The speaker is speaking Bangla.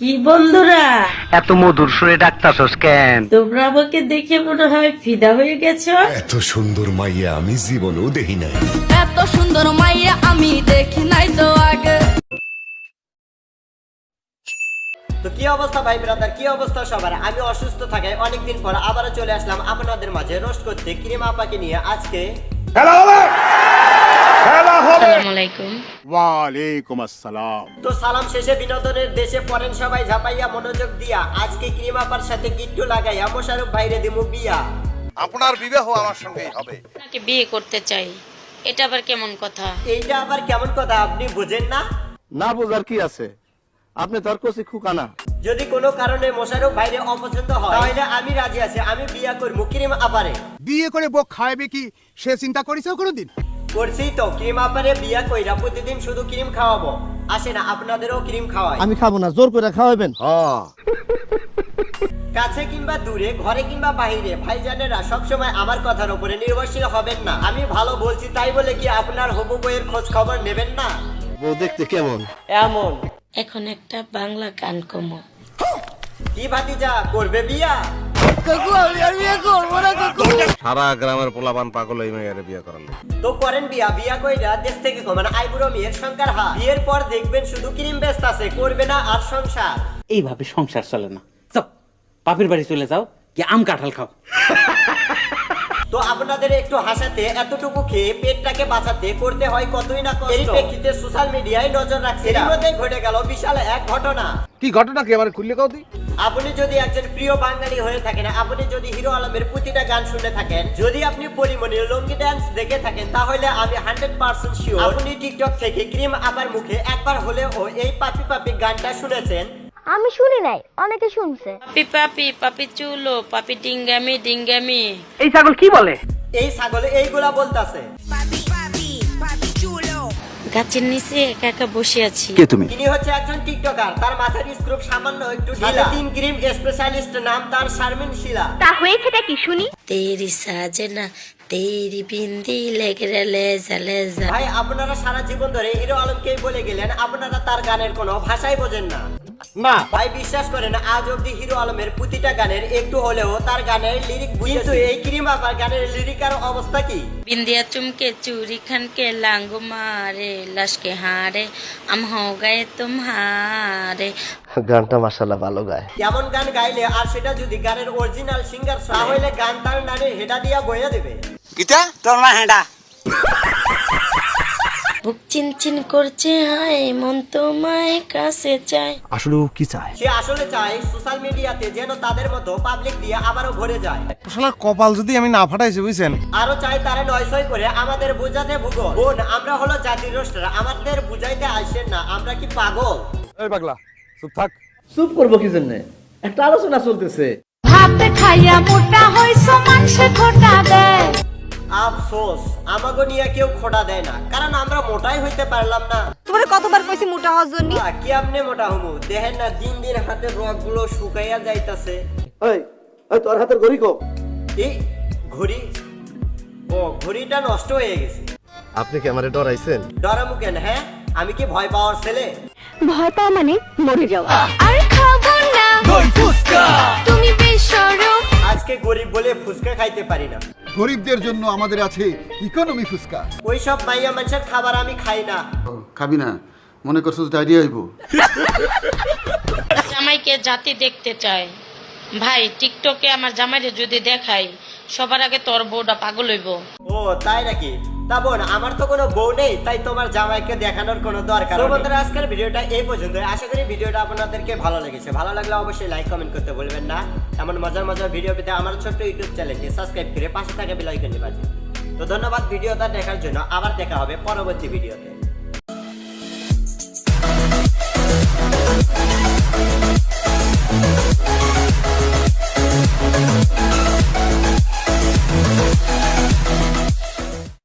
কি বন্ধুরা? এত মধুর সুরে ডাকতাছস কেন? তোমরা আমাকে দেখে মনে হয় ফিদা হয়ে গেছো? এত সুন্দর মাইয়া আমি জীবনেও দেখি নাই। এত সুন্দর মাইয়া আমি দেখি নাই তো আগে। তো কি অবস্থা ভাই ব্রাদার কি অবস্থা সবার? আমি অসুস্থ থাকায় অনেকদিন পর আবারও চলে আসলাম আপনাদের মাঝে রোস্ট করতে ক্রিম আপাকে নিয়ে আজকে আসসালামু আলাইকুম। ওয়ালাইকুম আসসালাম। তো সালাম শেষে বিনোদনের দেশে পড়েন সবাই ঝাপাইয়া মনোযোগ দিয়া। আজকে ক্রিম সাথে গিট্টু লাগাইয়া মোশারফ ভাইরে দিমু বিয়া। আপনার বিবাহ আমার সঙ্গেই হবে। আপনাকে বিয়ে করতে চাই এটা আবার কেমন কথা? এইটা আবার কেমন কথা আপনি বুঝেন না? না বোঝার কি আছে? আপনি তোর কষি খুকানা যদি কোনো কারণে মোশারফ ভাইরে অপছন্দ হয় তাহলে আমি রাজি আছি আমি বিয়া করব ক্রিম আপারে বিয়ে করে বউ খাইবে কি সে চিন্তা করিস কোনোদিন? করছি তো ক্রিম আপারে বিয়া কইরা প্রতিদিন শুধু ক্রিম খাওয়াবো। আসে না আপনাদেরও ক্রিম খাওয়াই। আমি খাব না জোর করে খাওয়াবেন কাছে কিংবা দূরে ঘরে কিংবা বাইরে ভাইজানেরা সবসময় আমার কথার উপরে নির্ভরশীল হবেন না। আমি ভালো বলছি তাই বলে কি আপনার হবু বইয়ের খোঁজ খবর নেবেন না? বউ দেখতে কেমন? এমন। এখন একটা বাংলা গান কমো। কি ভাতিজা করবে বিয়া? সারা গ্রামের পোলাপান পাগল এই মেয়ের বিয়ে করার তো করেন বিয়া বিয়া কইরা দেশ থেকে কমান আইবুড়ো মেয়ের সংকার হা বিয়ের পর দেখবেন শুধু ক্রিম ব্যস্ত আছে করবে না আর সংসার। এইভাবে সংসার চলে না। যাও বাপের বাড়ি চলে যাও কি আম কাঁঠাল খাও। তো আপনাদের একটু হাসাতে এতটুকু খেয়ে পেটটাকে বাঁচাতে করতে হয় কতই না কষ্ট। এর প্রেক্ষিতে সোশ্যাল মিডিয়ায় নজর রাখছে। ঘটে গেল বিশাল এক ঘটনা। কি ঘটনা কি? আমার খুললে কাউ আপনি যদি একজন প্রিয় বাঙালি হয়ে থাকেন আপনি যদি হিরো আলমের প্রতিটা গান শুনে থাকেন যদি আপনি পরিমণির লঙ্গি ড্যান্স দেখে থাকেন তাহলে আমি হান্ড্রেড পার্সেন্ট শিওর আপনি টিকটক থেকে ক্রিম আপার মুখে একবার হলেও এই পাপি পাপি গানটা শুনেছেন। আমি শুনি নাই অনেকে শুনছে। পাপি পাপি পাপি চুলো পাপি ডিঙ্গামি ডিঙ্গামি। এই ছাগল কি বলে? এই ছাগল এইগুলা বলতাছে। গাছের নিচে একা একা বসে আছি। কে তুমি? তিনি হচ্ছে একজন টিকটকার। তার মাথার স্ক্রুপ সামান্য একটু ঢিলা। তিন ক্রিম স্পেশালিস্ট নাম তার শারমিন শিলা। তা হয়েছেটা কি শুনি? তেরি সাজনা তেরি বিন্দি লেজা লেজা। ভাই আপনারা সারা জীবন ধরে হিরো আলমকেই বলে গেলেন আপনারা তার গানের কোনো ভাষাই বোঝেন না। না ভাই বিশ্বাস করে আজ অব্দি হিরো আলমের প্রতিটা গানের একটু হলেও তার গানের লিরিক কিন্তু এই ক্রিম আপার গানের লিরিক অবস্থা কি? বিন্দিয়া চুমকে চুরি খানকে লাঙ্গু মারে লাশকে হারে আম গায়ে তোমারে। গানটা মাশাআল্লাহ ভালো গায়। এমন গান গাইলে আর সেটা যদি গানের অরিজিনাল সিঙ্গার তাহলে গান তার নারী হেডা দিয়া বইয়া দেবে। কিটা তোর না হেডা। বুক চিনচিন করছে হায় মন তোমায় কাছে চায়। আসলে ও কি চায়? সে আসলে চায় সোশ্যাল মিডিয়াতে যেন তাদের মতো পাবলিক দিয়ে আবারও ভরে যায়। শালার কপাল যদি আমি না ফাটাইছি বুঝছেন? আরও চাই তারা নয় ছয় করে আমাদের বুঝাতে ভূগোল। বোন আমরা হলো জাতির রোস্টার আমাদের বুঝাইতে আসেন না আমরা কি পাগল? এই পাগলা চুপ থাক। চুপ করব কি জন্য? একটা আলোচনা চলতেছে। ভাত খাইয়া মোটা হইছ মাংসে খোটা দেয়। আফসোস আমাগো নিয়ে কেউ খোটা দেয় না কারণ আমরা মোটাই হইতে পারলাম না। তোমার কতবার কইছি মোটা হওয়ার জন্য? কি আপনি মোটা হমু? দেখেন না দিন দিন হাতের রকগুলো শুকাইয়া যাইতাছে। ওই ওই তোর হাতের ঘড়ি কো? এই ঘড়ি? ও ঘড়িটা নষ্ট হয়ে গেছে। আপনি কি আমারে ডরাইছেন? ডরামু কেন হ্যাঁ? আমি কি ভয় পাওয়ার ছেলে? ভয় পাওয়া মানে মরে যাওয়া। আর খাব না। তুমি বেশরম আজকে গরিব বলে ফুচকা খাইতে পারি না। গরিবদের জন্য আমাদের আছে ইকোনমি ফুসকা ওই সব মাইয়া মানুষের খাবার আমি খাই না। খাবি না মনে করছ ডায়রিয়া হইব? জামাইকে জাতি দেখতে চায় ভাই টিকটকে আমার জামাইরে যদি দেখাই সবার আগে তোর বউটা পাগল হইব। ও তাই নাকি? তা বোন আমার তো কোনো বউ নেই তাই তোমার জামাইকে দেখানোর কোনো দরকার বন্ধুরা আজকের ভিডিওটা এই পর্যন্ত আশা করি ভিডিওটা আপনাদেরকে ভালো লেগেছে। ভালো লাগলে অবশ্যই লাইক কমেন্ট করতে বলবেন না। এমন মজার মজার ভিডিও পেতে আমার ছোট্ট ইউটিউব চ্যানেলটি সাবস্ক্রাইব করে পাশে থাকে বেলাইকনটি বাজে তো ধন্যবাদ ভিডিওটা দেখার জন্য। আবার দেখা হবে পরবর্তী ভিডিওতে